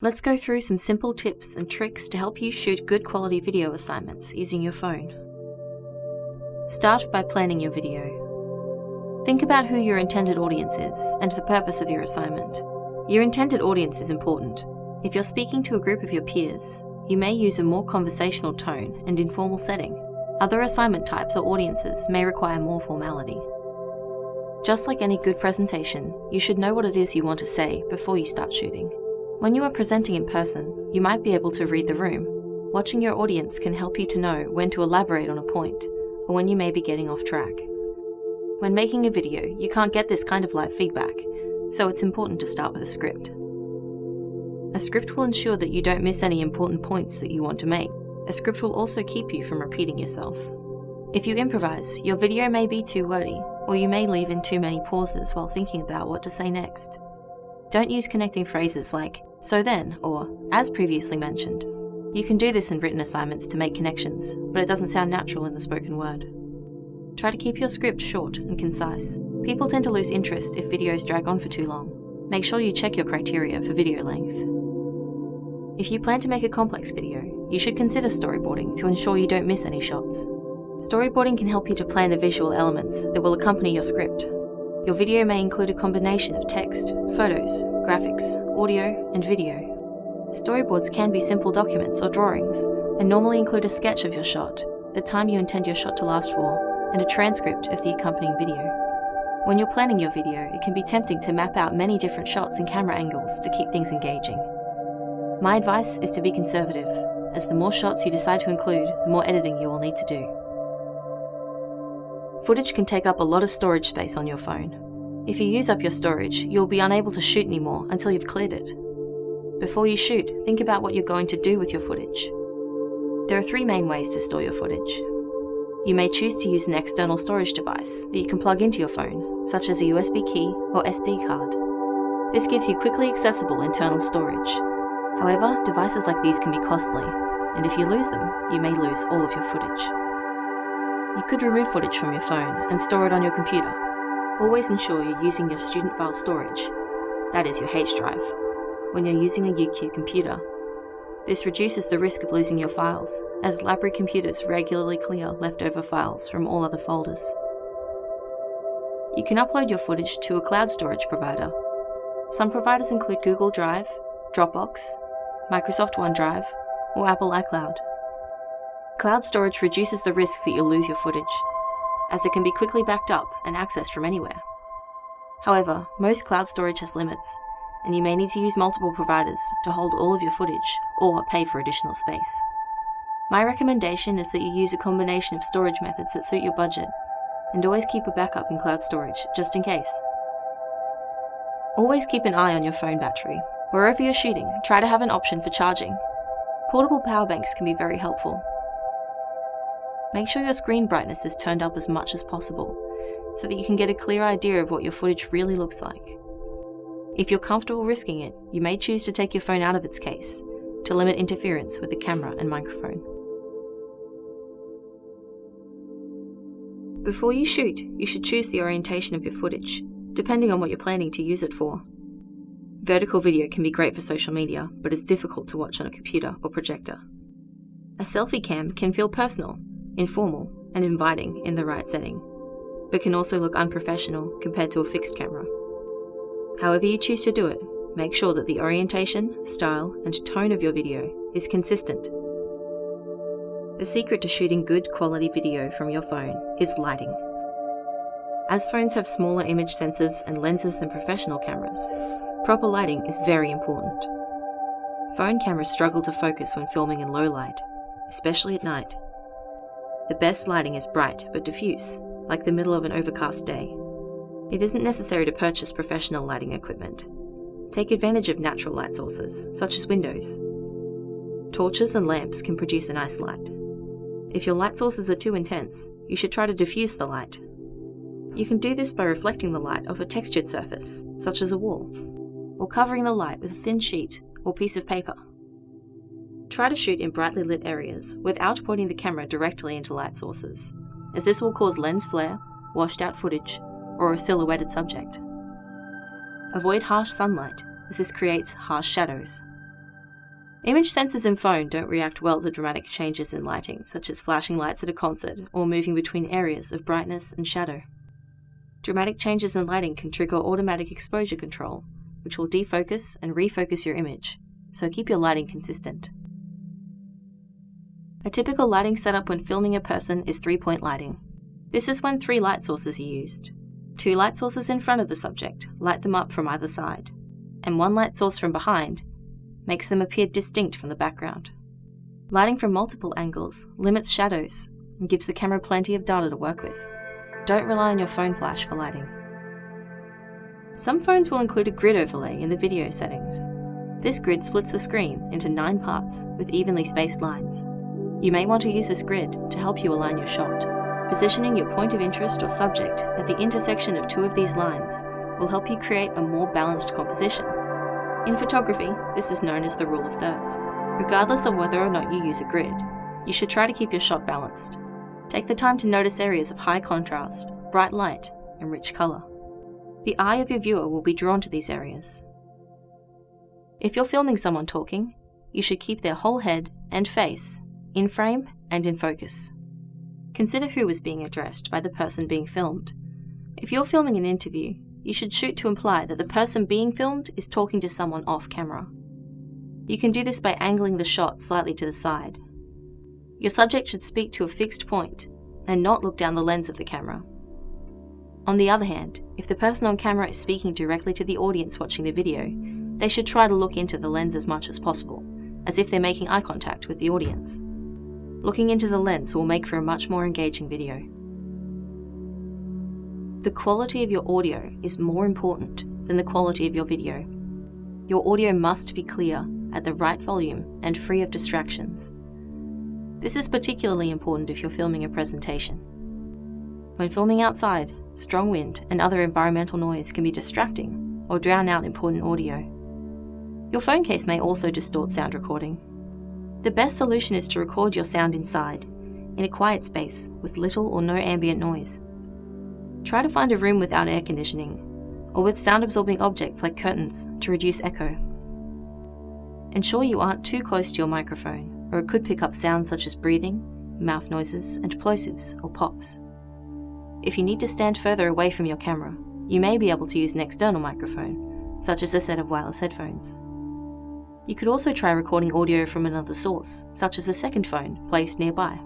Let's go through some simple tips and tricks to help you shoot good quality video assignments using your phone. Start by planning your video. Think about who your intended audience is and the purpose of your assignment. Your intended audience is important. If you're speaking to a group of your peers, you may use a more conversational tone and informal setting. Other assignment types or audiences may require more formality. Just like any good presentation, you should know what it is you want to say before you start shooting. When you are presenting in person, you might be able to read the room. Watching your audience can help you to know when to elaborate on a point, or when you may be getting off track. When making a video, you can't get this kind of live feedback, so it's important to start with a script. A script will ensure that you don't miss any important points that you want to make. A script will also keep you from repeating yourself. If you improvise, your video may be too wordy, or you may leave in too many pauses while thinking about what to say next. Don't use connecting phrases like, so then, or as previously mentioned. You can do this in written assignments to make connections, but it doesn't sound natural in the spoken word. Try to keep your script short and concise. People tend to lose interest if videos drag on for too long. Make sure you check your criteria for video length. If you plan to make a complex video, you should consider storyboarding to ensure you don't miss any shots. Storyboarding can help you to plan the visual elements that will accompany your script. Your video may include a combination of text, photos, graphics, audio, and video. Storyboards can be simple documents or drawings, and normally include a sketch of your shot, the time you intend your shot to last for, and a transcript of the accompanying video. When you're planning your video, it can be tempting to map out many different shots and camera angles to keep things engaging. My advice is to be conservative, as the more shots you decide to include, the more editing you will need to do. Footage can take up a lot of storage space on your phone, if you use up your storage, you'll be unable to shoot anymore until you've cleared it. Before you shoot, think about what you're going to do with your footage. There are three main ways to store your footage. You may choose to use an external storage device that you can plug into your phone, such as a USB key or SD card. This gives you quickly accessible internal storage. However, devices like these can be costly, and if you lose them, you may lose all of your footage. You could remove footage from your phone and store it on your computer, Always ensure you're using your student file storage, that is your H drive, when you're using a UQ computer. This reduces the risk of losing your files, as library computers regularly clear leftover files from all other folders. You can upload your footage to a cloud storage provider. Some providers include Google Drive, Dropbox, Microsoft OneDrive, or Apple iCloud. Cloud storage reduces the risk that you'll lose your footage, as it can be quickly backed up and accessed from anywhere. However, most cloud storage has limits, and you may need to use multiple providers to hold all of your footage or pay for additional space. My recommendation is that you use a combination of storage methods that suit your budget, and always keep a backup in cloud storage, just in case. Always keep an eye on your phone battery. Wherever you're shooting, try to have an option for charging. Portable power banks can be very helpful, Make sure your screen brightness is turned up as much as possible, so that you can get a clear idea of what your footage really looks like. If you're comfortable risking it, you may choose to take your phone out of its case, to limit interference with the camera and microphone. Before you shoot, you should choose the orientation of your footage, depending on what you're planning to use it for. Vertical video can be great for social media, but it's difficult to watch on a computer or projector. A selfie cam can feel personal informal, and inviting in the right setting, but can also look unprofessional compared to a fixed camera. However you choose to do it, make sure that the orientation, style, and tone of your video is consistent. The secret to shooting good quality video from your phone is lighting. As phones have smaller image sensors and lenses than professional cameras, proper lighting is very important. Phone cameras struggle to focus when filming in low light, especially at night, the best lighting is bright but diffuse, like the middle of an overcast day. It isn't necessary to purchase professional lighting equipment. Take advantage of natural light sources, such as windows. Torches and lamps can produce a nice light. If your light sources are too intense, you should try to diffuse the light. You can do this by reflecting the light off a textured surface, such as a wall, or covering the light with a thin sheet or piece of paper. Try to shoot in brightly lit areas without pointing the camera directly into light sources, as this will cause lens flare, washed out footage, or a silhouetted subject. Avoid harsh sunlight, as this creates harsh shadows. Image sensors in phone don't react well to dramatic changes in lighting, such as flashing lights at a concert or moving between areas of brightness and shadow. Dramatic changes in lighting can trigger automatic exposure control, which will defocus and refocus your image, so keep your lighting consistent. A typical lighting setup when filming a person is three-point lighting. This is when three light sources are used. Two light sources in front of the subject light them up from either side, and one light source from behind makes them appear distinct from the background. Lighting from multiple angles limits shadows and gives the camera plenty of data to work with. Don't rely on your phone flash for lighting. Some phones will include a grid overlay in the video settings. This grid splits the screen into nine parts with evenly spaced lines. You may want to use this grid to help you align your shot. Positioning your point of interest or subject at the intersection of two of these lines will help you create a more balanced composition in photography, this is known as the rule of thirds. Regardless of whether or not you use a grid, you should try to keep your shot balanced. Take the time to notice areas of high contrast, bright light, and rich colour. The eye of your viewer will be drawn to these areas. If you're filming someone talking, you should keep their whole head and face in frame and in focus. Consider who is being addressed by the person being filmed. If you're filming an interview, you should shoot to imply that the person being filmed is talking to someone off camera. You can do this by angling the shot slightly to the side. Your subject should speak to a fixed point and not look down the lens of the camera. On the other hand, if the person on camera is speaking directly to the audience watching the video, they should try to look into the lens as much as possible, as if they're making eye contact with the audience. Looking into the lens will make for a much more engaging video. The quality of your audio is more important than the quality of your video. Your audio must be clear, at the right volume, and free of distractions. This is particularly important if you're filming a presentation. When filming outside, strong wind and other environmental noise can be distracting or drown out important audio. Your phone case may also distort sound recording. The best solution is to record your sound inside, in a quiet space with little or no ambient noise. Try to find a room without air conditioning, or with sound absorbing objects like curtains to reduce echo. Ensure you aren't too close to your microphone, or it could pick up sounds such as breathing, mouth noises, and plosives or pops. If you need to stand further away from your camera, you may be able to use an external microphone, such as a set of wireless headphones. You could also try recording audio from another source, such as a second phone placed nearby.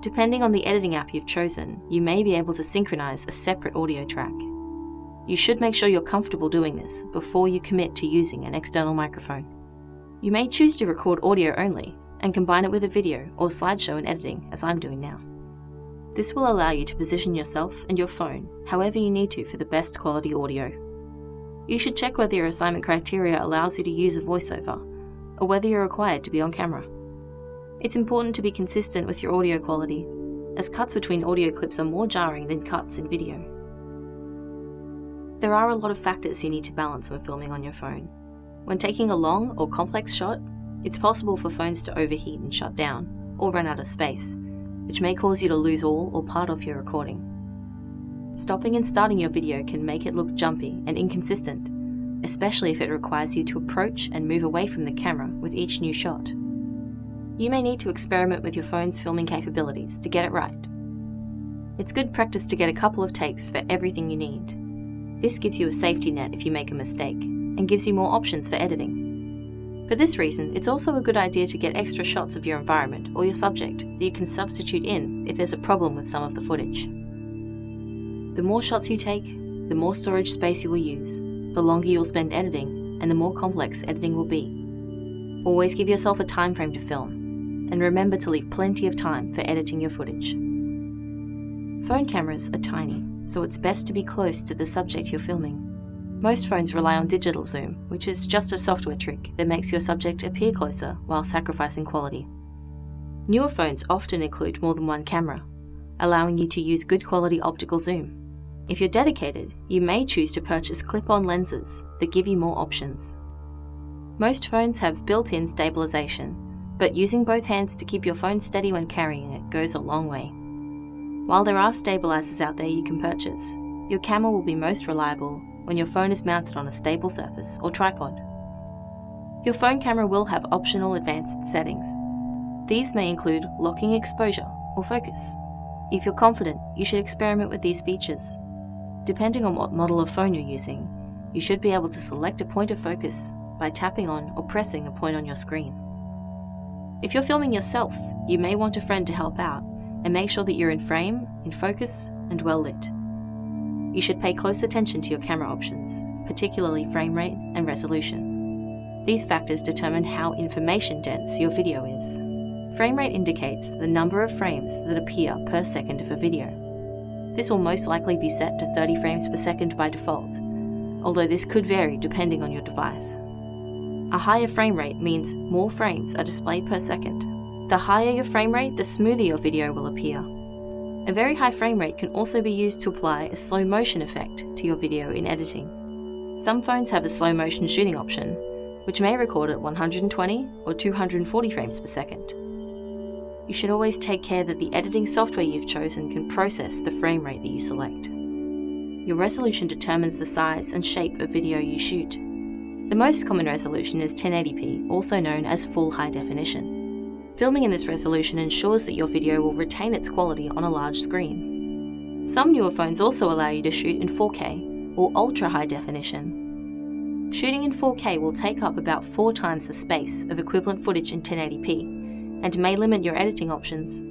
Depending on the editing app you've chosen, you may be able to synchronize a separate audio track. You should make sure you're comfortable doing this before you commit to using an external microphone. You may choose to record audio only and combine it with a video or slideshow in editing, as I'm doing now. This will allow you to position yourself and your phone however you need to for the best quality audio. You should check whether your assignment criteria allows you to use a voiceover, or whether you're required to be on camera. It's important to be consistent with your audio quality, as cuts between audio clips are more jarring than cuts in video. There are a lot of factors you need to balance when filming on your phone. When taking a long or complex shot, it's possible for phones to overheat and shut down, or run out of space, which may cause you to lose all or part of your recording. Stopping and starting your video can make it look jumpy and inconsistent, especially if it requires you to approach and move away from the camera with each new shot. You may need to experiment with your phone's filming capabilities to get it right. It's good practice to get a couple of takes for everything you need. This gives you a safety net if you make a mistake, and gives you more options for editing. For this reason, it's also a good idea to get extra shots of your environment or your subject that you can substitute in if there's a problem with some of the footage. The more shots you take, the more storage space you will use, the longer you'll spend editing, and the more complex editing will be. Always give yourself a time frame to film, and remember to leave plenty of time for editing your footage. Phone cameras are tiny, so it's best to be close to the subject you're filming. Most phones rely on digital zoom, which is just a software trick that makes your subject appear closer while sacrificing quality. Newer phones often include more than one camera, allowing you to use good quality optical zoom. If you're dedicated, you may choose to purchase clip-on lenses that give you more options. Most phones have built-in stabilization, but using both hands to keep your phone steady when carrying it goes a long way. While there are stabilizers out there you can purchase, your camera will be most reliable when your phone is mounted on a stable surface or tripod. Your phone camera will have optional advanced settings. These may include locking exposure or focus. If you're confident, you should experiment with these features. Depending on what model of phone you're using, you should be able to select a point of focus by tapping on or pressing a point on your screen. If you're filming yourself, you may want a friend to help out and make sure that you're in frame, in focus, and well lit. You should pay close attention to your camera options, particularly frame rate and resolution. These factors determine how information dense your video is. Frame rate indicates the number of frames that appear per second of a video. This will most likely be set to 30 frames per second by default, although this could vary depending on your device. A higher frame rate means more frames are displayed per second. The higher your frame rate, the smoother your video will appear. A very high frame rate can also be used to apply a slow motion effect to your video in editing. Some phones have a slow motion shooting option, which may record at 120 or 240 frames per second. You should always take care that the editing software you've chosen can process the frame rate that you select. Your resolution determines the size and shape of video you shoot. The most common resolution is 1080p, also known as full high definition. Filming in this resolution ensures that your video will retain its quality on a large screen. Some newer phones also allow you to shoot in 4K, or ultra high definition. Shooting in 4K will take up about 4 times the space of equivalent footage in 1080p, and may limit your editing options.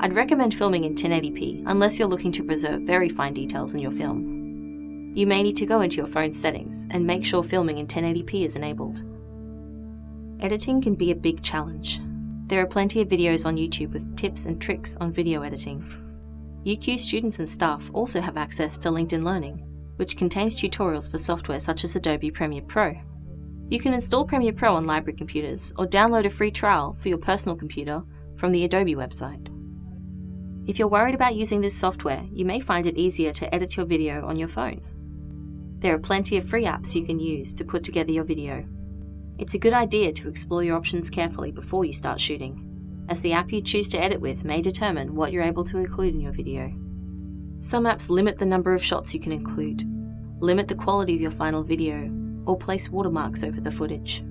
I'd recommend filming in 1080p unless you're looking to preserve very fine details in your film. You may need to go into your phone's settings and make sure filming in 1080p is enabled. Editing can be a big challenge. There are plenty of videos on YouTube with tips and tricks on video editing. UQ students and staff also have access to LinkedIn Learning, which contains tutorials for software such as Adobe Premiere Pro. You can install Premiere Pro on library computers or download a free trial for your personal computer from the Adobe website. If you're worried about using this software, you may find it easier to edit your video on your phone. There are plenty of free apps you can use to put together your video. It's a good idea to explore your options carefully before you start shooting, as the app you choose to edit with may determine what you're able to include in your video. Some apps limit the number of shots you can include, limit the quality of your final video, or place watermarks over the footage.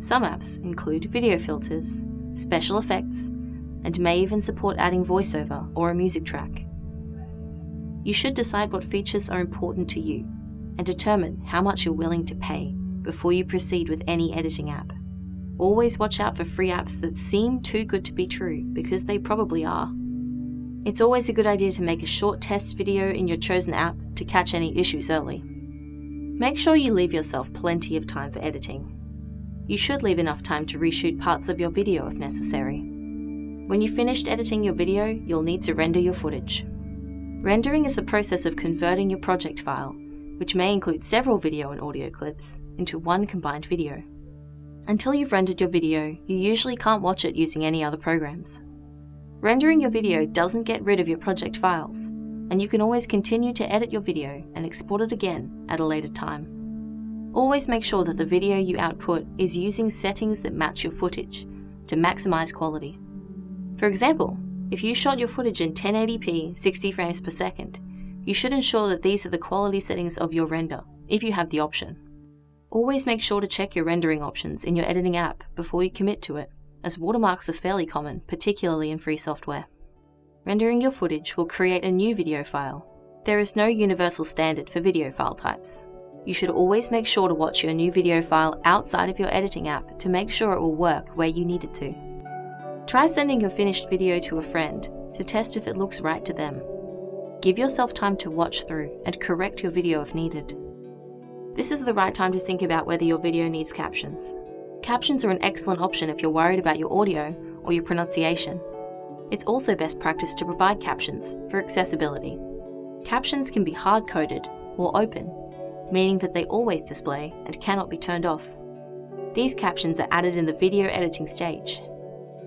Some apps include video filters, special effects, and may even support adding voiceover or a music track. You should decide what features are important to you and determine how much you're willing to pay before you proceed with any editing app. Always watch out for free apps that seem too good to be true because they probably are. It's always a good idea to make a short test video in your chosen app to catch any issues early. Make sure you leave yourself plenty of time for editing. You should leave enough time to reshoot parts of your video if necessary. When you've finished editing your video, you'll need to render your footage. Rendering is the process of converting your project file which may include several video and audio clips, into one combined video. Until you've rendered your video, you usually can't watch it using any other programs. Rendering your video doesn't get rid of your project files, and you can always continue to edit your video and export it again at a later time. Always make sure that the video you output is using settings that match your footage to maximize quality. For example, if you shot your footage in 1080p 60 frames per second, you should ensure that these are the quality settings of your render, if you have the option. Always make sure to check your rendering options in your editing app before you commit to it, as watermarks are fairly common, particularly in free software. Rendering your footage will create a new video file. There is no universal standard for video file types. You should always make sure to watch your new video file outside of your editing app to make sure it will work where you need it to. Try sending your finished video to a friend to test if it looks right to them Give yourself time to watch through and correct your video if needed. This is the right time to think about whether your video needs captions. Captions are an excellent option if you're worried about your audio or your pronunciation. It's also best practice to provide captions for accessibility. Captions can be hard-coded or open, meaning that they always display and cannot be turned off. These captions are added in the video editing stage.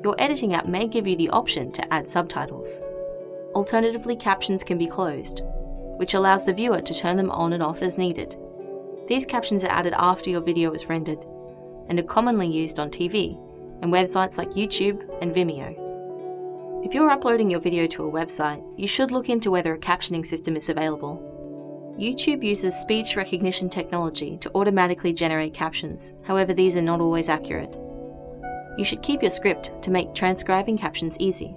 Your editing app may give you the option to add subtitles. Alternatively, captions can be closed, which allows the viewer to turn them on and off as needed. These captions are added after your video is rendered, and are commonly used on TV and websites like YouTube and Vimeo. If you're uploading your video to a website, you should look into whether a captioning system is available. YouTube uses speech recognition technology to automatically generate captions, however these are not always accurate. You should keep your script to make transcribing captions easy.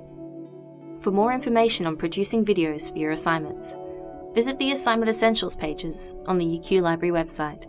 For more information on producing videos for your assignments, visit the Assignment Essentials pages on the UQ Library website.